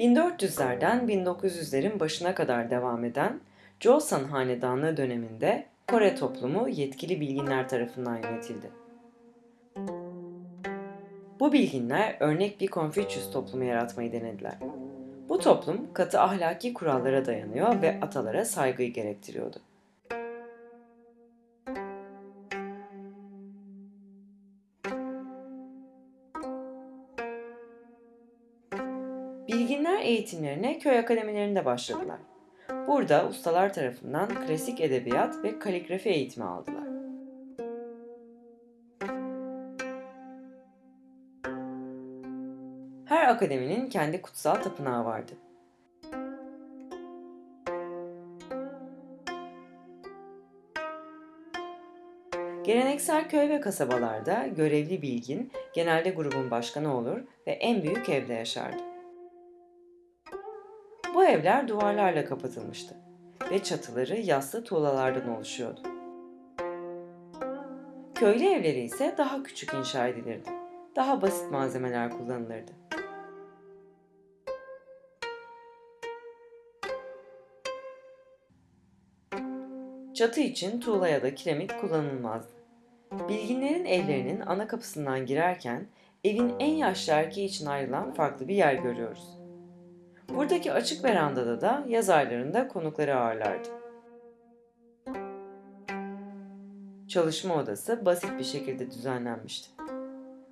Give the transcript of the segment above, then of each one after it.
1400'lerden 1900'lerin başına kadar devam eden Joseon Hanedanlığı döneminde Kore toplumu yetkili bilginler tarafından yönetildi. Bu bilginler örnek bir Konfüçyüs toplumu yaratmayı denediler. Bu toplum katı ahlaki kurallara dayanıyor ve atalara saygıyı gerektiriyordu. Bilginler eğitimlerine köy akademilerinde başladılar. Burada ustalar tarafından klasik edebiyat ve kaligrafi eğitimi aldılar. Her akademinin kendi kutsal tapınağı vardı. Geleneksel köy ve kasabalarda görevli bilgin genelde grubun başkanı olur ve en büyük evde yaşardı. Bu evler duvarlarla kapatılmıştı ve çatıları yassı tuğlalardan oluşuyordu. Köylü evleri ise daha küçük inşa edilirdi. Daha basit malzemeler kullanılırdı. Çatı için tuğla ya da kiremit kullanılmazdı. Bilginlerin evlerinin ana kapısından girerken evin en yaşlı erkeği için ayrılan farklı bir yer görüyoruz. Buradaki açık verandada da yaz aylarında konukları ağırlardı. Çalışma odası basit bir şekilde düzenlenmişti.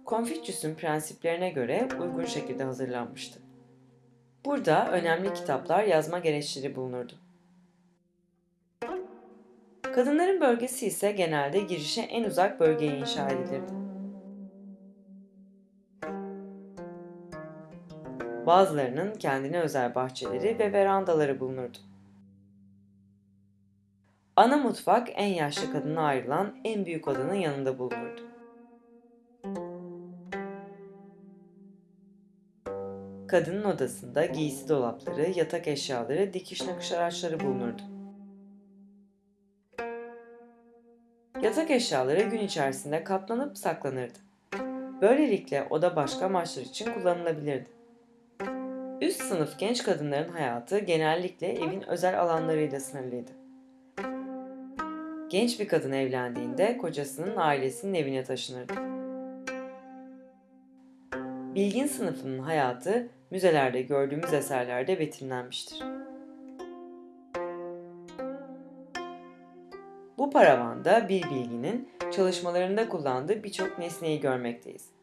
Konfüçyüs'ün prensiplerine göre uygun şekilde hazırlanmıştı. Burada önemli kitaplar, yazma gereçleri bulunurdu. Kadınların bölgesi ise genelde girişe en uzak bölgeye inşa edilirdi. Bazılarının kendine özel bahçeleri ve verandaları bulunurdu. Ana mutfak en yaşlı kadına ayrılan en büyük odanın yanında bulunurdu. Kadının odasında giysi dolapları, yatak eşyaları, dikiş nakış araçları bulunurdu. Yatak eşyaları gün içerisinde katlanıp saklanırdı. Böylelikle oda başka amaçlar için kullanılabilirdi. Üst sınıf genç kadınların hayatı genellikle evin özel alanlarıyla sınırlıydı. Genç bir kadın evlendiğinde kocasının ailesinin evine taşınırdı. Bilgin sınıfının hayatı müzelerde gördüğümüz eserlerde betimlenmiştir. Bu paravanda bir bilginin çalışmalarında kullandığı birçok nesneyi görmekteyiz.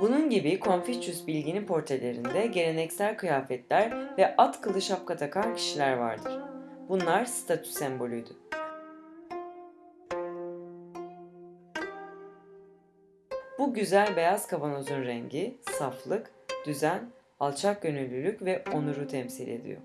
Bunun gibi Confucius bilginin portrelerinde geleneksel kıyafetler ve at kılı şapka takan kişiler vardır. Bunlar statü sembolüydü. Bu güzel beyaz kavanozun rengi, saflık, düzen, alçak gönüllülük ve onuru temsil ediyor.